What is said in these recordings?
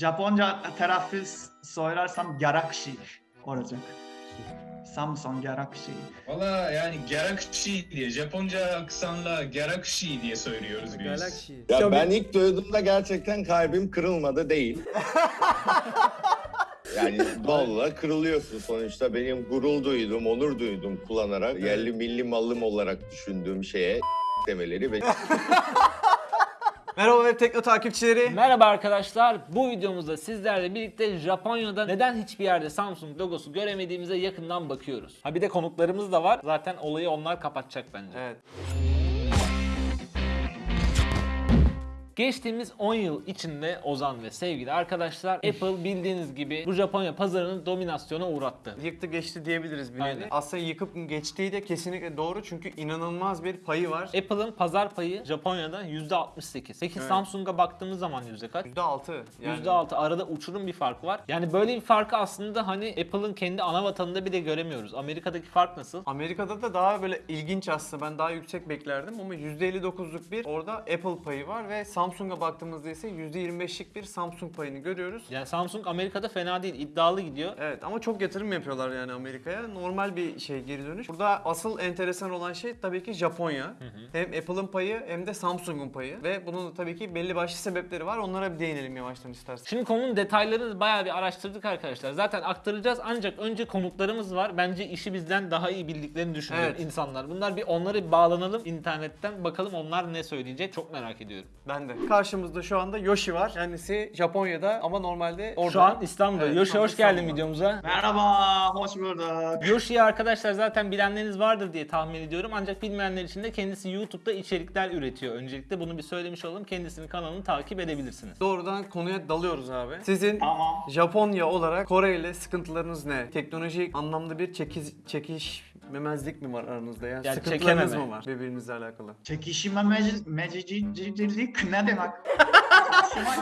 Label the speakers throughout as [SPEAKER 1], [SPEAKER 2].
[SPEAKER 1] Japonca telaffuz söylersem Galaxy olacak. Samsung Galaxy.
[SPEAKER 2] Valla yani Galaxy diye Japonca aksanla Galaxy diye söylüyoruz biz.
[SPEAKER 3] Galaxy.
[SPEAKER 4] Ya ben ilk duyduğumda gerçekten kalbim kırılmadı değil. yani valla kırılıyorsun sonuçta benim gurur duydum, onur duydum kullanarak yerli milli malım olarak düşündüğüm şeye demeleri ve
[SPEAKER 3] Merhaba web tekno takipçileri.
[SPEAKER 5] Merhaba arkadaşlar. Bu videomuzda sizlerle birlikte Japonya'da neden hiçbir yerde Samsung logosu göremediğimize yakından bakıyoruz. Ha bir de konuklarımız da var. Zaten olayı onlar kapatacak bence.
[SPEAKER 3] Evet.
[SPEAKER 5] Geçtiğimiz 10 yıl içinde Ozan ve sevgili arkadaşlar Apple bildiğiniz gibi bu Japonya pazarını dominasyona uğrattı.
[SPEAKER 3] Yıktı geçti diyebiliriz bir
[SPEAKER 5] Aynen.
[SPEAKER 3] nevi. Aslında yıkıp geçtiği de kesinlikle doğru çünkü inanılmaz bir payı var.
[SPEAKER 5] Apple'ın pazar payı Japonya'da %68. Peki
[SPEAKER 3] Evet.
[SPEAKER 5] Samsung'a baktığımız zaman yüzde kaç?
[SPEAKER 3] %6 yani.
[SPEAKER 5] %6 arada uçurum bir fark var. Yani böyle bir farkı aslında hani Apple'ın kendi ana vatanında bile göremiyoruz. Amerika'daki fark nasıl?
[SPEAKER 3] Amerika'da da daha böyle ilginç aslında. Ben daha yüksek beklerdim ama %59'luk bir orada Apple payı var ve Samsung'a baktığımızda ise %25'lik bir Samsung payını görüyoruz.
[SPEAKER 5] Yani Samsung Amerika'da fena değil, iddialı gidiyor.
[SPEAKER 3] Evet ama çok yatırım yapıyorlar yani Amerika'ya. Normal bir şey geri dönüş. Burada asıl enteresan olan şey tabii ki Japonya. Hem Apple'ın payı hem de Samsung'un payı. Ve bunun da tabii ki belli başlı sebepleri var. Onlara bir değinelim yavaştan istersen.
[SPEAKER 5] Şimdi konunun detaylarını bayağı bir araştırdık arkadaşlar. Zaten aktaracağız ancak önce konuklarımız var. Bence işi bizden daha iyi bildiklerini düşünüyorum
[SPEAKER 3] Evet.
[SPEAKER 5] insanlar. Bunlar bir onları bir bağlanalım internetten bakalım onlar ne söyleyecek çok merak ediyorum.
[SPEAKER 3] Ben de. Karşımızda şu anda Yoshi var. Kendisi Japonya'da ama normalde orada.
[SPEAKER 5] Şu an İstanbul'da.
[SPEAKER 3] Evet,
[SPEAKER 5] Yoshi
[SPEAKER 3] şu an
[SPEAKER 5] hoş geldin
[SPEAKER 3] İstanbul'da.
[SPEAKER 5] videomuza.
[SPEAKER 1] Merhaba, hoş bulduk.
[SPEAKER 5] Yoshi'yi arkadaşlar zaten bilenleriniz vardır diye tahmin ediyorum. Ancak bilmeyenler için de kendisi YouTube'da içerikler üretiyor. Öncelikle bunu bir söylemiş olalım. Kendisinin kanalını takip edebilirsiniz.
[SPEAKER 3] Doğrudan konuya dalıyoruz abi. Sizin
[SPEAKER 1] Tamam.
[SPEAKER 3] Japonya olarak Kore ile sıkıntılarınız ne? Teknolojik anlamda bir çekiz, çekişmemezlik mi var aranızda? Yani,
[SPEAKER 5] Yani
[SPEAKER 3] sıkıntılarınız
[SPEAKER 5] çekememe.
[SPEAKER 3] mı var birbirinizle alakalı?
[SPEAKER 1] Mecicilik ne demek?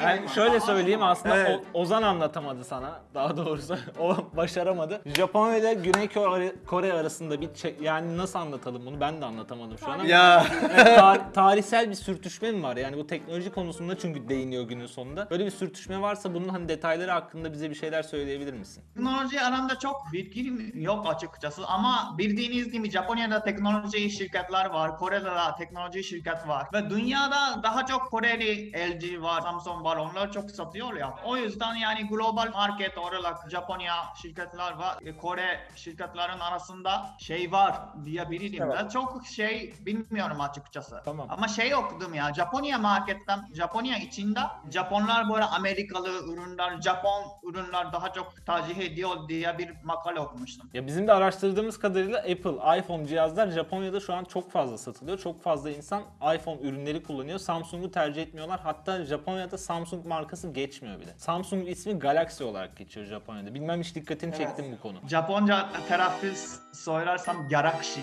[SPEAKER 5] Yani şöyle söyleyeyim aslında
[SPEAKER 3] Evet.
[SPEAKER 5] O- Ozan anlatamadı sana daha doğrusu o başaramadı. Japonya ile Güney Kore, Kore arasında bir çe- yani nasıl anlatalım bunu ben de anlatamadım şu an ama
[SPEAKER 3] Ya
[SPEAKER 5] tar- tarihsel bir sürtüşme mi var? Yani bu teknoloji konusunda çünkü değiniyor günün sonunda. Böyle bir sürtüşme varsa bunun hani detayları hakkında bize bir şeyler söyleyebilir misin?
[SPEAKER 1] Teknoloji aramda çok bilgim yok açıkçası ama bildiğiniz gibi Japonya'da teknoloji şirketler var, Kore'de de teknoloji şirket var ve dünyada daha çok Koreli LG var, Samsung var, onlar çok satıyor ya. O yüzden yani global market olarak Japonya şirketler var, e, Kore şirketlerin arasında şey var diyebilirim. Ben çok şey bilmiyorum açıkçası.
[SPEAKER 5] Tamam.
[SPEAKER 1] Ama şey okudum ya, Japonya marketten, Japonya içinde Japonlar böyle Amerikalı ürünler, Japon ürünler daha çok tercih ediyor diye bir makale okumuştum.
[SPEAKER 5] Ya bizim de araştırdığımız kadarıyla Apple, iPhone cihazlar Japonya'da şu an çok fazla satılıyor. Çok fazla insan iPhone ürünleri kullanıyor. Samsung'u tercih etmiyorlar. Hatta Japonya'da Samsung markası geçmiyor bile. Samsung ismi Galaxy olarak geçiyor Japonya'da. Bilmem hiç dikkatini çektim bu konu.
[SPEAKER 1] Japonca telaffuz söylersem Galaxy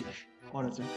[SPEAKER 1] olacak.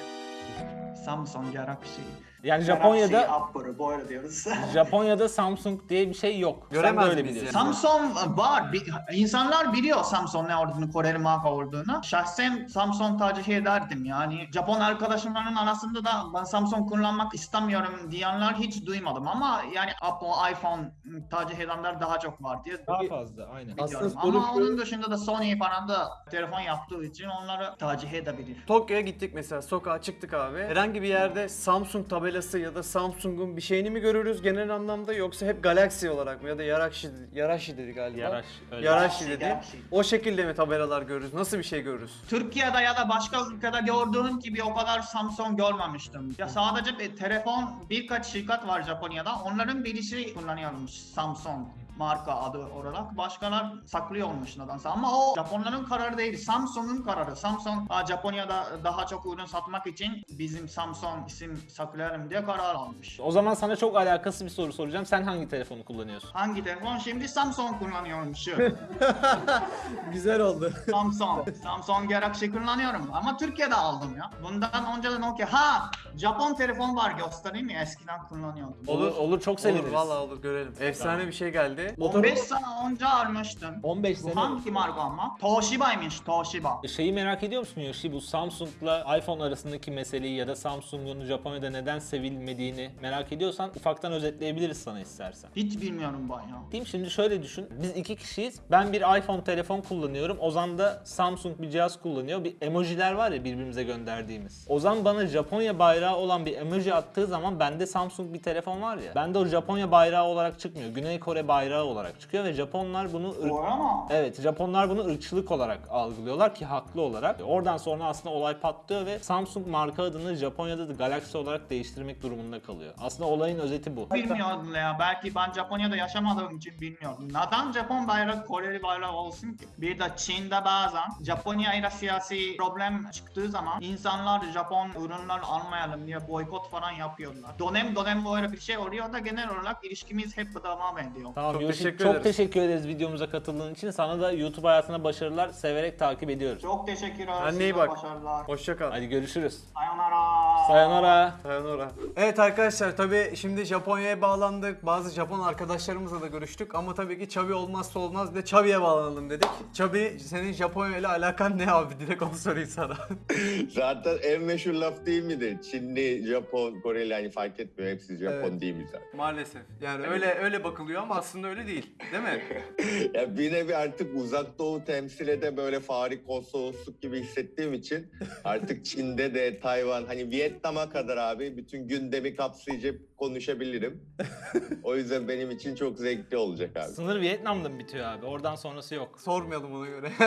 [SPEAKER 1] Samsung Galaxy.
[SPEAKER 5] Yani Japonya'da
[SPEAKER 1] Upper böyle diyoruz.
[SPEAKER 5] Japonya'da Samsung diye bir şey yok.
[SPEAKER 3] Göremez
[SPEAKER 5] öyle
[SPEAKER 3] miyiz
[SPEAKER 5] biliyorsun.
[SPEAKER 1] Samsung var. Bi- insanlar biliyor Samsung ne olduğunu, Koreli marka olduğunu. Şahsen Samsung tercih ederdim yani. Japon arkadaşımların arasında da ben Samsung kullanmak istemiyorum diyenler hiç duymadım ama yani Apple, iPhone tercih edenler daha çok var diye
[SPEAKER 5] Daha fazla aynen.
[SPEAKER 1] biliyorum. Ama onun dışında da Sony falan da telefon yaptığı için onları tercih edebilir.
[SPEAKER 3] Tokyo'ya gittik mesela sokağa çıktık abi. Herhangi bir yerde Samsung tabelası ya da Samsung'un bir şeyini mi görürüz genel anlamda yoksa hep Galaxy olarak mı ya da Yarashi, Yarashi dedi galiba.
[SPEAKER 5] Yaraş, öyle.
[SPEAKER 3] Yarashi dedi. O şekilde mi tabelalar görürüz? Nasıl bir şey görürüz?
[SPEAKER 1] Türkiye'de ya da başka ülkede gördüğüm gibi o kadar Samsung görmemiştim. Ya sadece bir telefon birkaç şirket var Japonya'da. Onların birisi kullanıyormuş Samsung marka adı olarak. Başkalar saklıyormuş nedense. Ama o Japonların kararı değil. Samsung'un kararı. Samsung Japonya'da daha çok ürün satmak için bizim Samsung isim saklayalım diye karar almış.
[SPEAKER 5] O zaman sana çok alakası bir soru soracağım. Sen hangi telefonu kullanıyorsun?
[SPEAKER 1] Hangi telefon? Şimdi Samsung kullanıyormuş.
[SPEAKER 3] Güzel oldu.
[SPEAKER 1] Samsung. Samsung Galaxy kullanıyorum ama Türkiye'de aldım ya. Bundan önce de Nokia. Ha! Japon telefon var göstereyim mi? Eskiden kullanıyordum.
[SPEAKER 5] Olur, olur çok
[SPEAKER 3] Olur
[SPEAKER 5] seviniriz.
[SPEAKER 3] vallahi olur görelim. Efsane
[SPEAKER 5] Tamam.
[SPEAKER 3] bir şey geldi. Türkiye'ye.
[SPEAKER 1] 15 sene önce almıştım.
[SPEAKER 5] 15
[SPEAKER 1] Bu
[SPEAKER 5] sene
[SPEAKER 1] hangi marka ama? Toshiba'ymış Toshiba.
[SPEAKER 5] Şeyi merak ediyor musun Yoshi? Bu Samsung'la iPhone arasındaki meseleyi ya da Samsung'un Japonya'da neden sevilmediğini merak ediyorsan ufaktan özetleyebiliriz sana istersen.
[SPEAKER 1] Hiç bilmiyorum ben ya.
[SPEAKER 5] Diyeyim şimdi şöyle düşün. Biz iki kişiyiz. Ben bir iPhone telefon kullanıyorum. Ozan da Samsung bir cihaz kullanıyor. Bir emojiler var ya birbirimize gönderdiğimiz. Ozan bana Japonya bayrağı olan bir emoji attığı zaman bende Samsung bir telefon var ya. Bende o Japonya bayrağı olarak çıkmıyor. Güney Kore bayrağı olarak çıkıyor ve Japonlar bunu ırk-
[SPEAKER 1] Doğru ama.
[SPEAKER 5] Evet Japonlar bunu ırkçılık olarak algılıyorlar ki haklı olarak. Oradan sonra aslında olay patlıyor ve Samsung marka adını Japonya'da da Galaxy olarak değiştirmek durumunda kalıyor. Aslında olayın özeti bu.
[SPEAKER 1] Bilmiyordum ya. Belki ben Japonya'da yaşamadığım için bilmiyorum. Neden Japon bayrağı Koreli bayrağı olsun ki? Bir de Çin'de bazen Japonya ile siyasi problem çıktığı zaman insanlar Japon ürünler almayalım diye boykot falan yapıyorlar. Dönem dönem böyle bir şey oluyor da genel olarak ilişkimiz hep devam ediyor.
[SPEAKER 5] Tamam
[SPEAKER 3] Çok
[SPEAKER 5] Yoshi,
[SPEAKER 3] teşekkür
[SPEAKER 5] çok
[SPEAKER 3] ederiz.
[SPEAKER 5] teşekkür ederiz videomuza katıldığın için. Sana da YouTube hayatına başarılar. Severek takip ediyoruz.
[SPEAKER 1] Çok teşekkürler.
[SPEAKER 3] Kendine iyi
[SPEAKER 1] size
[SPEAKER 3] bak.
[SPEAKER 1] Başarılar.
[SPEAKER 3] Hoşça kal.
[SPEAKER 5] Hadi görüşürüz.
[SPEAKER 1] Sayonara.
[SPEAKER 5] Sayonara.
[SPEAKER 3] Sayonara. Evet arkadaşlar tabii şimdi Japonya'ya bağlandık. Bazı Japon arkadaşlarımızla da görüştük ama tabii ki Çabi olmazsa olmaz bir de Çabi'ye bağlanalım dedik. Çabi senin Japonya ile alakan ne abi? Direkt onu sorayım sana.
[SPEAKER 4] Zaten en meşhur laf değil midir? Çinli, Japon, Koreli hani fark etmiyor. Hepsi Japon
[SPEAKER 3] Evet.
[SPEAKER 4] değil mi zaten?
[SPEAKER 3] Maalesef. Yani öyle öyle bakılıyor ama aslında öyle değil. Değil mi?
[SPEAKER 4] Ya bir nevi artık uzak doğu temsil ede böyle fari konsolosluk gibi hissettiğim için artık Çin'de de Tayvan hani Vietnam'a kadar abi bütün gündemi kapsayıcı konuşabilirim. o yüzden benim için çok zevkli olacak abi.
[SPEAKER 5] Sınır Vietnam'da mı bitiyor abi? Oradan sonrası yok.
[SPEAKER 3] Sormayalım ona göre.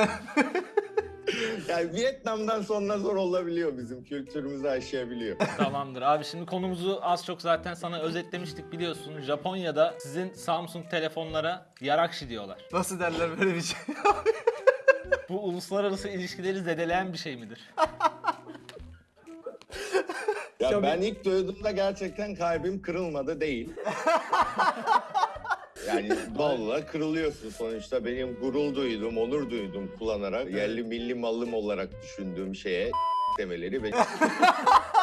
[SPEAKER 4] Yani Vietnam'dan sonra zor olabiliyor bizim kültürümüzü aşabiliyor.
[SPEAKER 5] Tamamdır abi şimdi konumuzu az çok zaten sana özetlemiştik biliyorsun. Japonya'da sizin Samsung telefonlara yarakşi diyorlar.
[SPEAKER 3] Nasıl derler böyle bir şey?
[SPEAKER 5] Bu uluslararası ilişkileri zedeleyen bir şey midir?
[SPEAKER 4] Ya
[SPEAKER 3] Tabii.
[SPEAKER 4] ben ilk duyduğumda gerçekten kalbim kırılmadı değil. Yani valla kırılıyorsun sonuçta. Benim gurur duydum, onur duydum kullanarak. Yerli milli malım olarak düşündüğüm şeye demeleri ve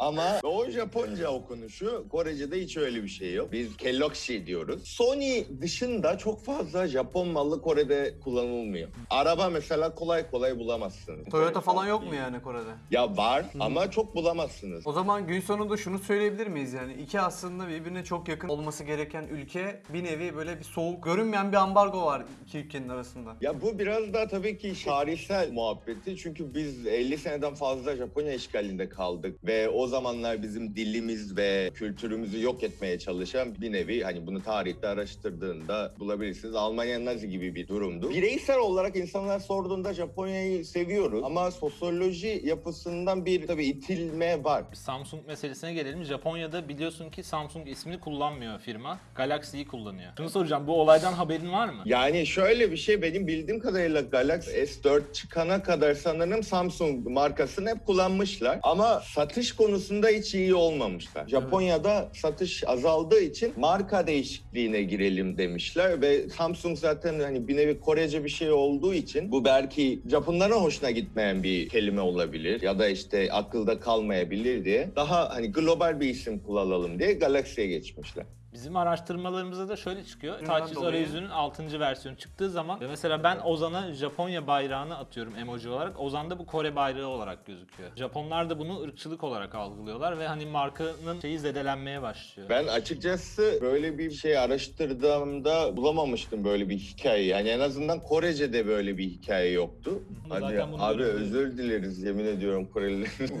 [SPEAKER 4] Ama o Japonca okunuşu, Korece'de hiç öyle bir şey yok. Biz Kellogg diyoruz. Sony dışında çok fazla Japon malı Kore'de kullanılmıyor. Araba mesela kolay kolay bulamazsınız.
[SPEAKER 3] Toyota falan yok mu yani Kore'de?
[SPEAKER 4] Ya var ama çok bulamazsınız.
[SPEAKER 3] O zaman gün sonunda şunu söyleyebilir miyiz yani? iki aslında birbirine çok yakın olması gereken ülke bir nevi böyle bir soğuk, görünmeyen bir ambargo var iki ülkenin arasında.
[SPEAKER 4] Ya bu biraz da tabii ki tarihsel muhabbeti. Çünkü biz 50 seneden fazla Japonya işgalinde kaldık. Ve o zamanlar bizim dilimiz ve kültürümüzü yok etmeye çalışan bir nevi hani bunu tarihte araştırdığında bulabilirsiniz. Almanya Nazi gibi bir durumdu. Bireysel olarak insanlar sorduğunda Japonya'yı seviyoruz. Ama sosyoloji yapısından bir tabii itilme var.
[SPEAKER 5] Samsung meselesine gelelim. Japonya'da biliyorsun ki Samsung ismini kullanmıyor firma. Galaxy'yi kullanıyor. Şunu soracağım bu olaydan haberin var mı?
[SPEAKER 4] Yani şöyle bir şey benim bildiğim kadarıyla Galaxy S4 çıkana kadar sanırım Samsung markasını hep kullanmışlar. Ama satış konusunda hiç iyi olmamışlar. Japonya'da satış azaldığı için marka değişikliğine girelim demişler ve Samsung zaten hani bir nevi Korece bir şey olduğu için bu belki Japonların hoşuna gitmeyen bir kelime olabilir ya da işte akılda kalmayabilir diye daha hani global bir isim kullanalım diye Galaxy'ye geçmişler.
[SPEAKER 5] Bizim araştırmalarımızda da şöyle çıkıyor.
[SPEAKER 3] Dolayı?
[SPEAKER 5] arayüzünün 6. versiyonu çıktığı zaman ve mesela ben Ozan'a Japonya bayrağını atıyorum emoji olarak. Ozan'da bu Kore bayrağı olarak gözüküyor. Japonlar da bunu ırkçılık olarak algılıyorlar ve hani markanın şeyi zedelenmeye başlıyor.
[SPEAKER 4] Ben açıkçası böyle bir şey araştırdığımda bulamamıştım böyle bir hikaye. Yani en azından Korece'de böyle bir hikaye yoktu. Hadi abi özür dileriz yemin ediyorum Korelilerin.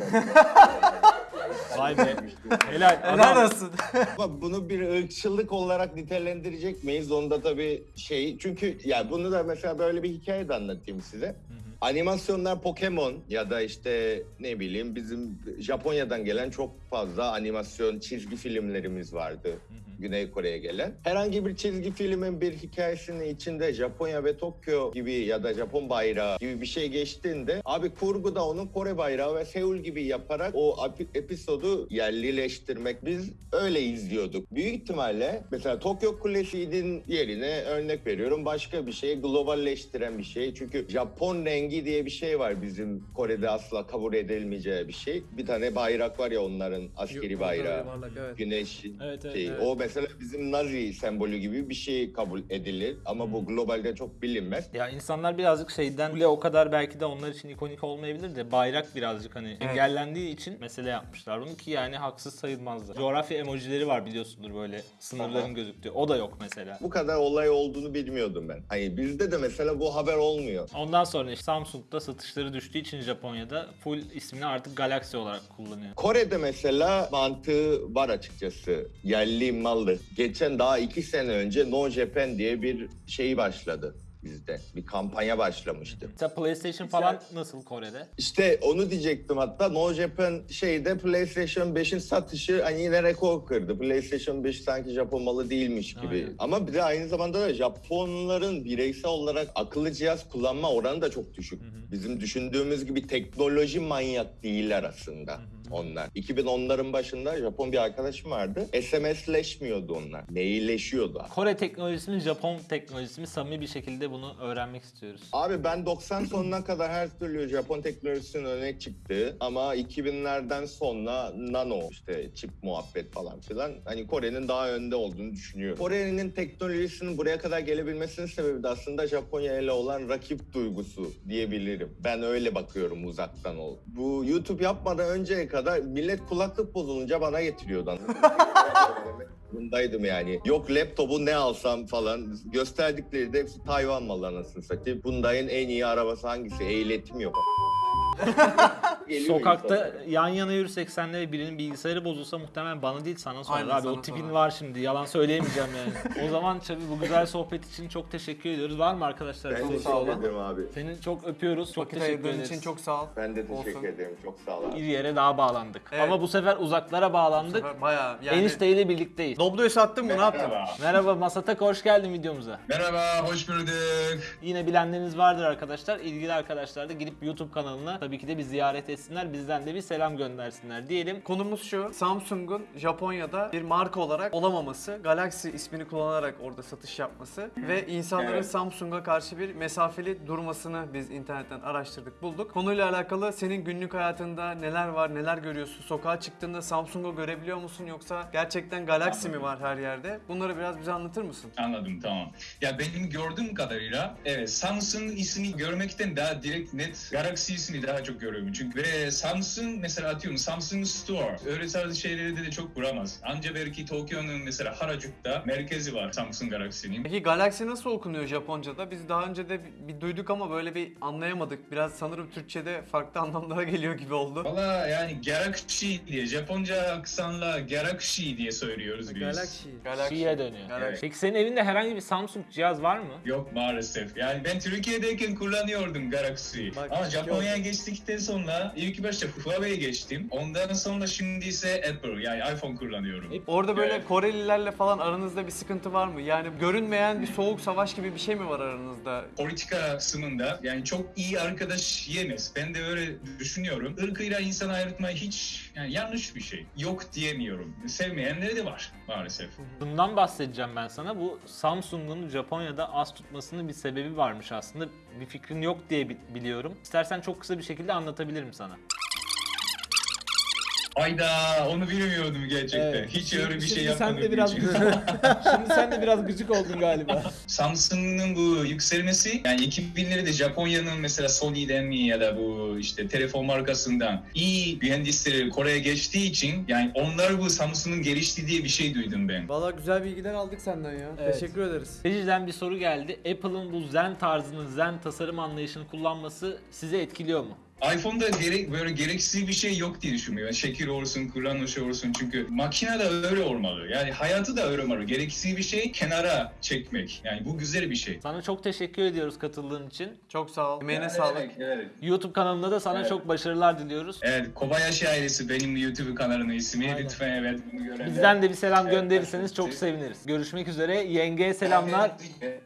[SPEAKER 5] Vay be. Helal.
[SPEAKER 3] Helal olsun.
[SPEAKER 4] Bunu bir ırkçılık olarak nitelendirecek miyiz? Onda tabii şey çünkü ya bunu da mesela böyle bir hikaye de anlatayım size. Animasyonlar Pokemon ya da işte ne bileyim bizim Japonya'dan gelen çok fazla animasyon çizgi filmlerimiz vardı. Güney Kore'ye gelen. Herhangi bir çizgi filmin bir hikayesinin içinde Japonya ve Tokyo gibi ya da Japon bayrağı gibi bir şey geçtiğinde abi kurguda onun Kore bayrağı ve Seul gibi yaparak o epi- episodu yerlileştirmek biz öyle izliyorduk. Büyük ihtimalle mesela Tokyo Kulesi'nin yerine örnek veriyorum başka bir şey globalleştiren bir şey. Çünkü Japon rengi diye bir şey var bizim Kore'de asla kabul edilmeyeceği bir şey. Bir tane bayrak var ya onların askeri bayrağı. Güneş
[SPEAKER 5] Evet, evet,
[SPEAKER 4] şey.
[SPEAKER 5] evet.
[SPEAKER 4] O mesela mesela bizim Nazi sembolü gibi bir şey kabul edilir ama bu globalde çok bilinmez.
[SPEAKER 5] Ya insanlar birazcık şeyden bile o kadar belki de onlar için ikonik olmayabilir de bayrak birazcık hani engellendiği için mesele yapmışlar bunu ki yani haksız sayılmazdı. Coğrafya emojileri var biliyorsundur böyle sınırların
[SPEAKER 4] Aha.
[SPEAKER 5] gözüktüğü. O da yok mesela.
[SPEAKER 4] Bu kadar olay olduğunu bilmiyordum ben. Hani bizde de mesela bu haber olmuyor.
[SPEAKER 5] Ondan sonra işte Samsung'da satışları düştüğü için Japonya'da full ismini artık Galaxy olarak kullanıyor.
[SPEAKER 4] Kore'de mesela mantığı var açıkçası. Yerli mallı. Geçen daha iki sene önce No Japan diye bir şey başladı bizde. Bir kampanya başlamıştı.
[SPEAKER 5] Mesela PlayStation falan nasıl Kore'de?
[SPEAKER 4] İşte onu diyecektim hatta No Japan şeyde PlayStation 5'in satışı hani yine rekor kırdı. PlayStation 5 sanki Japon malı değilmiş gibi.
[SPEAKER 5] Aynen.
[SPEAKER 4] Ama bir de aynı zamanda da Japonların bireysel olarak akıllı cihaz kullanma oranı da çok düşük. Bizim düşündüğümüz gibi teknoloji manyak değiller aslında onlar. 2010'ların başında Japon bir arkadaşım vardı. SMS'leşmiyordu onlar. Mailleşiyordu.
[SPEAKER 5] Kore teknolojisi mi Japon teknolojisi mi samimi bir şekilde bunu öğrenmek istiyoruz.
[SPEAKER 4] Abi ben 90 sonuna kadar her türlü Japon teknolojisinin öne çıktığı ama 2000'lerden sonra nano işte çip muhabbet falan filan hani Kore'nin daha önde olduğunu düşünüyorum. Kore'nin teknolojisinin buraya kadar gelebilmesinin sebebi de aslında Japonya ile olan rakip duygusu diyebilirim. Ben öyle bakıyorum uzaktan ol. Bu YouTube yapmadan önceye kadar millet kulaklık bozulunca bana getiriyordu. Bundaydım yani. Yok laptopu ne alsam falan. Gösterdikleri de hepsi Tayvan malı anasını satayım. Hyundai'nin en iyi arabası hangisi? Ehliyetim yok.
[SPEAKER 5] Sokakta yan yana yürüsek senle ve birinin bilgisayarı bozulsa muhtemelen bana değil sana sorar.
[SPEAKER 3] Aynen,
[SPEAKER 5] Abi
[SPEAKER 3] sana
[SPEAKER 5] o tipin
[SPEAKER 3] sorar.
[SPEAKER 5] var şimdi yalan söyleyemeyeceğim yani. o zaman Çabi bu güzel sohbet için çok teşekkür ediyoruz. Var mı arkadaşlar?
[SPEAKER 4] Ben
[SPEAKER 5] Çok
[SPEAKER 4] de
[SPEAKER 5] sağ
[SPEAKER 4] teşekkür ederim abi.
[SPEAKER 5] Seni çok öpüyoruz. Çok
[SPEAKER 3] Vakit
[SPEAKER 5] teşekkür
[SPEAKER 3] ayırdığın
[SPEAKER 5] ederiz.
[SPEAKER 3] için çok sağ ol.
[SPEAKER 4] Ben de teşekkür
[SPEAKER 3] Olsun.
[SPEAKER 4] ederim. Çok sağ ol abi.
[SPEAKER 5] Bir yere daha bağlandık.
[SPEAKER 3] Evet.
[SPEAKER 5] Ama bu sefer uzaklara bağlandık.
[SPEAKER 3] Bayağı yani.
[SPEAKER 5] Enişteyle birlikteyiz.
[SPEAKER 3] Doblo'yu sattın mı ne yaptın?
[SPEAKER 2] Merhaba.
[SPEAKER 5] Merhaba Masatak hoş geldin videomuza.
[SPEAKER 2] Merhaba, hoş bulduk.
[SPEAKER 5] Yine bilenleriniz vardır arkadaşlar. İlgili arkadaşlar da gidip YouTube kanalına tabii ki de bir ziyaret etsinler. Bizden de bir selam göndersinler diyelim.
[SPEAKER 3] Konumuz şu. Samsung'un Japonya'da bir marka olarak olamaması, Galaxy ismini kullanarak orada satış yapması ve insanların
[SPEAKER 2] Evet.
[SPEAKER 3] Samsung'a karşı bir mesafeli durmasını biz internetten araştırdık, bulduk. Konuyla alakalı senin günlük hayatında neler var, neler görüyorsun? Sokağa çıktığında Samsung'u görebiliyor musun yoksa gerçekten Galaxy mi var her yerde? Bunları biraz bize anlatır mısın?
[SPEAKER 2] Anladım, tamam. Ya benim gördüğüm kadarıyla evet Samsung ismini görmekten daha direkt net Galaxy ismini daha çok görüyorum. Çünkü ve Samsung mesela atıyorum Samsung Store öyle tarz şeyleri de, çok kuramaz. Anca belki Tokyo'nun mesela Harajuku'da merkezi var Samsung Galaxy'nin.
[SPEAKER 3] Peki Galaxy nasıl okunuyor Japonca'da? Biz daha önce de bir, duyduk ama böyle bir anlayamadık. Biraz sanırım Türkçe'de farklı anlamlara geliyor gibi oldu.
[SPEAKER 2] Valla yani Galaxy diye Japonca aksanla Galaxy diye söylüyoruz biz.
[SPEAKER 3] Galaxy.
[SPEAKER 5] Şiye dönüyor.
[SPEAKER 3] Galaxy.
[SPEAKER 5] Peki senin evinde herhangi bir Samsung cihaz var mı?
[SPEAKER 2] Yok maalesef. Yani ben Türkiye'deyken kullanıyordum Galaxy.
[SPEAKER 3] Bak,
[SPEAKER 2] Ama Japonya'ya geçtikten sonra ilk başta Huawei'ye geçtim. Ondan sonra şimdi ise Apple yani iPhone kullanıyorum.
[SPEAKER 5] Hep-
[SPEAKER 3] Orada böyle
[SPEAKER 2] Evet.
[SPEAKER 3] Korelilerle falan aranızda bir sıkıntı var mı? Yani görünmeyen bir soğuk savaş gibi bir şey mi var aranızda?
[SPEAKER 2] Politika kısmında yani çok iyi arkadaş yemez. Ben de öyle düşünüyorum. Irkıyla insan ayırtmayı hiç yani yanlış bir şey. Yok diyemiyorum. Sevmeyenleri de var maalesef.
[SPEAKER 5] Bundan bahsedeceğim ben sana. Bu Samsung'un Japonya'da az tutmasının bir sebebi varmış aslında. Bir fikrin yok diye bi- biliyorum. İstersen çok kısa bir şekilde anlatabilirim sana.
[SPEAKER 2] Ayda onu bilmiyordum gerçekten. Hiç öyle bir şey yapmadım.
[SPEAKER 5] Şimdi sen de biraz gıcık oldun galiba.
[SPEAKER 2] Samsung'un bu yükselmesi yani 2000'leri de Japonya'nın mesela Sony'den mi ya da bu işte telefon markasından iyi mühendisleri Kore'ye geçtiği için yani onlar bu Samsung'un gelişti diye bir şey duydum ben.
[SPEAKER 3] Valla güzel bilgiler aldık senden ya.
[SPEAKER 5] Evet.
[SPEAKER 3] Teşekkür ederiz.
[SPEAKER 5] Reji'den bir soru geldi. Apple'ın bu Zen tarzını, Zen tasarım anlayışını kullanması sizi etkiliyor mu?
[SPEAKER 2] iPhone'da gerek böyle gereksiz bir şey yok diye düşünmüyorum. Yani şekil olsun, kullanış olsun çünkü makine de öyle olmalı. Yani hayatı da öyle olmalı. Gereksiz bir şey kenara çekmek. Yani bu güzel bir şey.
[SPEAKER 5] Sana çok teşekkür ediyoruz katıldığın için.
[SPEAKER 3] Çok sağ ol. Emeğine
[SPEAKER 2] Yani
[SPEAKER 3] sağlık.
[SPEAKER 2] evet, evet.
[SPEAKER 5] YouTube kanalında da sana
[SPEAKER 2] Evet.
[SPEAKER 5] çok başarılar diliyoruz.
[SPEAKER 2] Evet, Kobayashi ailesi benim YouTube kanalının ismi.
[SPEAKER 5] Aynen.
[SPEAKER 2] Lütfen evet bunu görenler.
[SPEAKER 5] Bizden de bir selam
[SPEAKER 2] Evet,
[SPEAKER 5] gönderirseniz çok
[SPEAKER 2] evet.
[SPEAKER 5] seviniriz. Görüşmek üzere. Yengeye selamlar.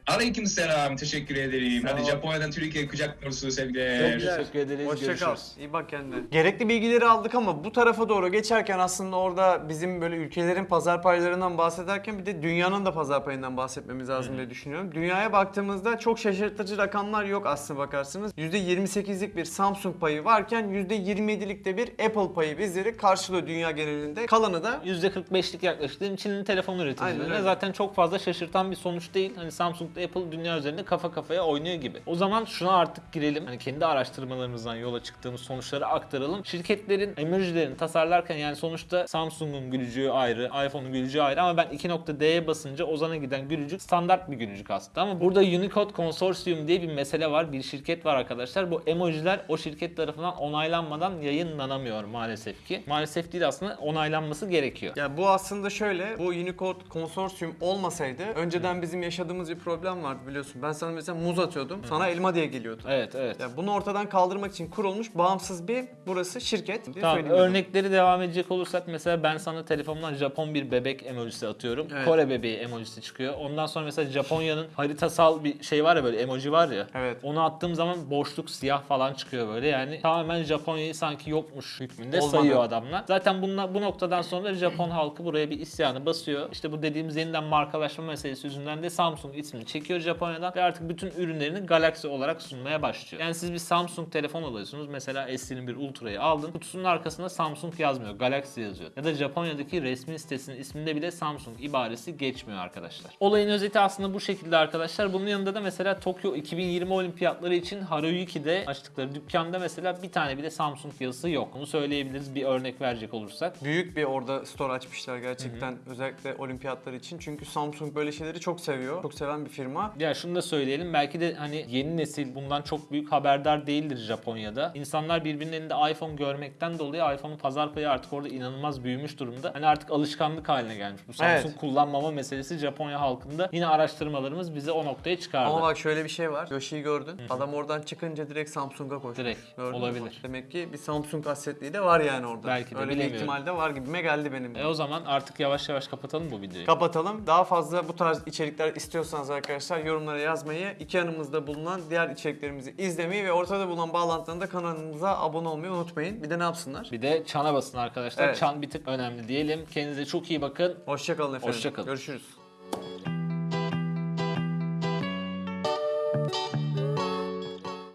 [SPEAKER 2] Aleyküm selam. Teşekkür ederim.
[SPEAKER 5] Sağ
[SPEAKER 2] Hadi. Japonya'dan Türkiye'ye kucak dolusu sevgiler.
[SPEAKER 5] Çok teşekkür ederiz.
[SPEAKER 3] Hoşça Hoşça kal.
[SPEAKER 5] Görüşürüz.
[SPEAKER 3] İyi bak kendine. Gerekli bilgileri aldık ama bu tarafa doğru geçerken aslında orada bizim böyle ülkelerin pazar paylarından bahsederken bir de dünyanın da pazar payından bahsetmemiz lazım diye düşünüyorum. Dünyaya baktığımızda çok şaşırtıcı rakamlar yok aslına bakarsınız. %28'lik bir Samsung payı varken %27'lik de bir Apple payı bizleri karşılıyor dünya genelinde. Kalanı da
[SPEAKER 5] %45'lik yaklaşık Çin'in telefon üreticilerine zaten çok fazla şaşırtan bir sonuç değil. Hani Samsung ile Apple dünya üzerinde kafa kafaya oynuyor gibi. O zaman şuna artık girelim. Hani kendi araştırmalarımızdan yola çıktığımız sonuçları aktaralım. Şirketlerin emojilerini tasarlarken yani sonuçta Samsung'un gülücüğü ayrı, iPhone'un gülücüğü ayrı ama ben 2.D'ye basınca Ozan'a giden gülücük standart bir gülücük aslında. Ama burada Unicode Consortium diye bir mesele var. Bir şirket var arkadaşlar. Bu emojiler o şirket tarafından onaylanmadan yayınlanamıyor maalesef ki. Maalesef değil aslında onaylanması gerekiyor.
[SPEAKER 3] Ya bu aslında şöyle, bu Unicode konsorsiyum olmasaydı önceden bizim yaşadığımız bir problem vardı biliyorsun. Ben sana mesela muz atıyordum, sana elma diye geliyordu.
[SPEAKER 5] Evet evet.
[SPEAKER 3] Ya bunu ortadan kaldırmak için kurulmuş bağımsız bir burası şirket diye
[SPEAKER 5] Tamam örnekleri devam edecek olursak mesela ben sana telefonumdan Japon bir bebek emojisi atıyorum.
[SPEAKER 3] Evet.
[SPEAKER 5] Kore bebeği emojisi çıkıyor. Ondan sonra mesela Japonya'nın haritasal bir şey var ya böyle emoji var ya.
[SPEAKER 3] Evet.
[SPEAKER 5] Onu attığım zaman boşluk siyah falan çıkıyor böyle. Yani tamamen Japonya'yı sanki yokmuş hükmünde
[SPEAKER 3] Olmadı.
[SPEAKER 5] sayıyor adamlar. Zaten bunla, bu noktadan sonra Japon halkı buraya bir isyanı basıyor. İşte bu dediğimiz yeniden markalaşma meselesi yüzünden de Samsung ismini çekiyor Japonya'dan ve artık bütün ürünlerini Galaxy olarak sunmaya başlıyor. Yani siz bir Samsung telefon alıyorsunuz. Mesela S21 Ultra'yı aldın. Kutusunun arkasında Samsung yazmıyor. Galaxy yazıyor. Ya da Japonya'daki resmi sitesinin isminde bile Samsung ibaresi geçmiyor arkadaşlar. Olayın özeti aslında bu şekilde arkadaşlar. Bunun yanında da mesela Tokyo 2020 olimpiyatları için Haruyuki'de açtıkları dükkanda mesela bir tane bile Samsung yazısı yok. Bunu söyleyebiliriz bir örnek verecek olursak.
[SPEAKER 3] Büyük bir orada store açmışlar gerçekten özellikle olimpiyatlar için. Çünkü Samsung böyle şeyleri çok seviyor. Çok seven bir firma.
[SPEAKER 5] Ya şunu da söyleyelim belki de hani yeni nesil bundan çok büyük haberdar değildir Japonya'da. İnsanlar birbirinin elinde iPhone görmekten dolayı iPhone'un pazar payı artık orada inanılmaz büyümüş durumda. Hani artık alışkanlık haline gelmiş. Bu Samsung
[SPEAKER 3] Evet.
[SPEAKER 5] kullanmama meselesi Japonya halkında yine araştırmalarımız bize o noktaya çıkardı.
[SPEAKER 3] Ama bak şöyle bir şey var. Yoshi'yi gördün. Adam oradan çıkınca direkt Samsung'a koştu.
[SPEAKER 5] Direkt.
[SPEAKER 3] Gördün?
[SPEAKER 5] Olabilir.
[SPEAKER 3] Demek ki bir Samsung hasretliği de var yani orada.
[SPEAKER 5] Belki de,
[SPEAKER 3] Öyle bir ihtimal de var gibime geldi benim.
[SPEAKER 5] E o zaman artık yavaş yavaş kapatalım bu videoyu.
[SPEAKER 3] Kapatalım. Daha fazla bu tarz içerikler istiyorsanız arkadaşlar yorumlara yazmayı, iki yanımızda bulunan diğer içeriklerimizi izlemeyi ve ortada bulunan bağlantıdan da kanalımıza abone olmayı unutmayın. Bir de ne yapsınlar?
[SPEAKER 5] Bir de çana basın arkadaşlar.
[SPEAKER 3] Evet.
[SPEAKER 5] Çan bir tık önemli diyelim. Kendinize çok iyi bakın.
[SPEAKER 3] Hoşçakalın efendim.
[SPEAKER 5] Hoşça kalın.
[SPEAKER 3] Görüşürüz.